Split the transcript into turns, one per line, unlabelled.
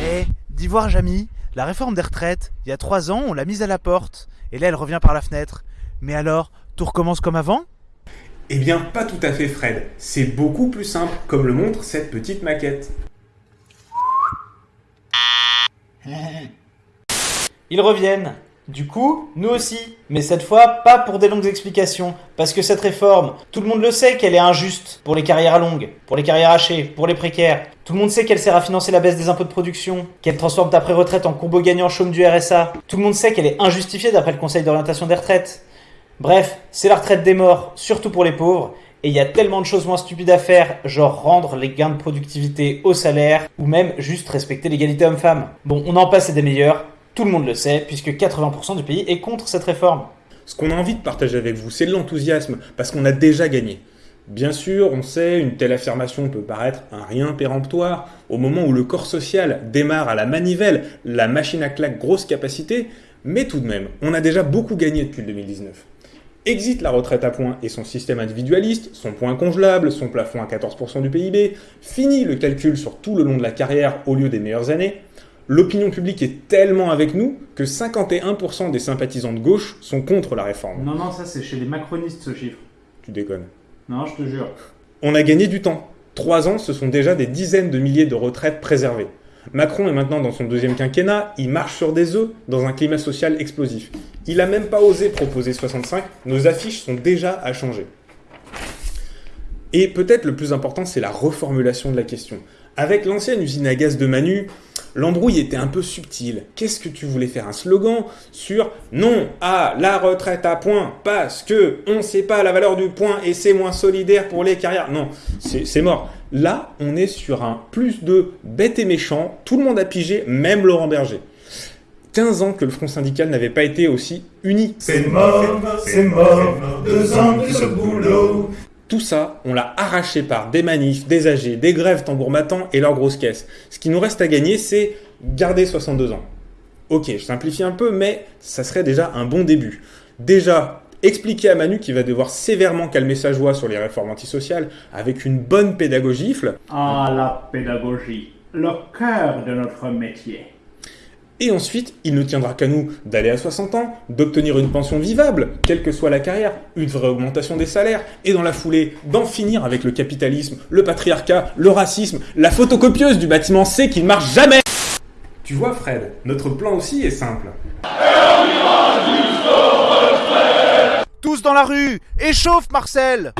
Eh, d'Ivoire Jamy, la réforme des retraites, il y a trois ans, on l'a mise à la porte. Et là, elle revient par la fenêtre. Mais alors, tout recommence comme avant?
Eh bien, pas tout à fait, Fred. C'est beaucoup plus simple, comme le montre cette petite maquette.
Ils reviennent. Du coup, nous aussi. Mais cette fois, pas pour des longues explications. Parce que cette réforme, tout le monde le sait qu'elle est injuste. Pour les carrières longues, pour les carrières hachées, pour les précaires. Tout le monde sait qu'elle sert à financer la baisse des impôts de production. Qu'elle transforme ta pré-retraite en combo gagnant chaume du RSA. Tout le monde sait qu'elle est injustifiée d'après le Conseil d'orientation des retraites. Bref, c'est la retraite des morts, surtout pour les pauvres. Et il y a tellement de choses moins stupides à faire, genre rendre les gains de productivité au salaire, ou même juste respecter l'égalité homme-femme. Bon, on en passe et des meilleurs, tout le monde le sait, puisque 80% du pays est contre cette réforme.
Ce qu'on a envie de partager avec vous, c'est de l'enthousiasme, parce qu'on a déjà gagné. Bien sûr, on sait, une telle affirmation peut paraître un rien péremptoire. Au moment où le corps social démarre à la manivelle, la machine à claque grosse capacité, mais tout de même, on a déjà beaucoup gagné depuis le 2019. Exit la retraite à points et son système individualiste, son point congelable, son plafond à 14% du PIB, fini le calcul sur tout le long de la carrière au lieu des meilleures années. L'opinion publique est tellement avec nous que 51% des sympathisants de gauche sont contre la réforme.
Non, non, ça c'est chez les macronistes ce chiffre.
Tu déconnes.
Non, je te jure.
On a gagné du temps. Trois ans, ce sont déjà des dizaines de milliers de retraites préservées. Macron est maintenant dans son deuxième quinquennat, il marche sur des œufs dans un climat social explosif. Il a même pas osé proposer 65, nos affiches sont déjà à changer. Et peut-être le plus important, c'est la reformulation de la question. Avec l'ancienne usine à gaz de Manu, l'embrouille était un peu subtile. Qu'est-ce que tu voulais faire? Un slogan sur non à la retraite à point parce que on ne sait pas la valeur du point et c'est moins solidaire pour les carrières. Non, c'est mort. Là, on est sur un plus de bête et méchant. Tout le monde a pigé, même Laurent Berger. 15 ans que le Front syndical n'avait pas été aussi uni.
C'est mort, c'est mort, deux ans de ce boulot.
Tout ça, on l'a arraché par des manifs, des AG, des grèves tambour mattant et leurs grosses caisses. Ce qui nous reste à gagner, c'est garder 62 ans. Ok, je simplifie un peu, mais ça serait déjà un bon début. Déjà, expliquer à Manu qu'il va devoir sévèrement calmer sa joie sur les réformes antisociales avec une bonne pédagogifle.
Ah, la pédagogie, le cœur de notre métier.
Et ensuite, il ne tiendra qu'à nous d'aller à 60 ans, d'obtenir une pension vivable, quelle que soit la carrière, une vraie augmentation des salaires, et dans la foulée, d'en finir avec le capitalisme, le patriarcat, le racisme, la photocopieuse du bâtiment C qui ne marche jamais Tu vois Fred, notre plan aussi est simple.
Tous dans la rue Échauffe Marcel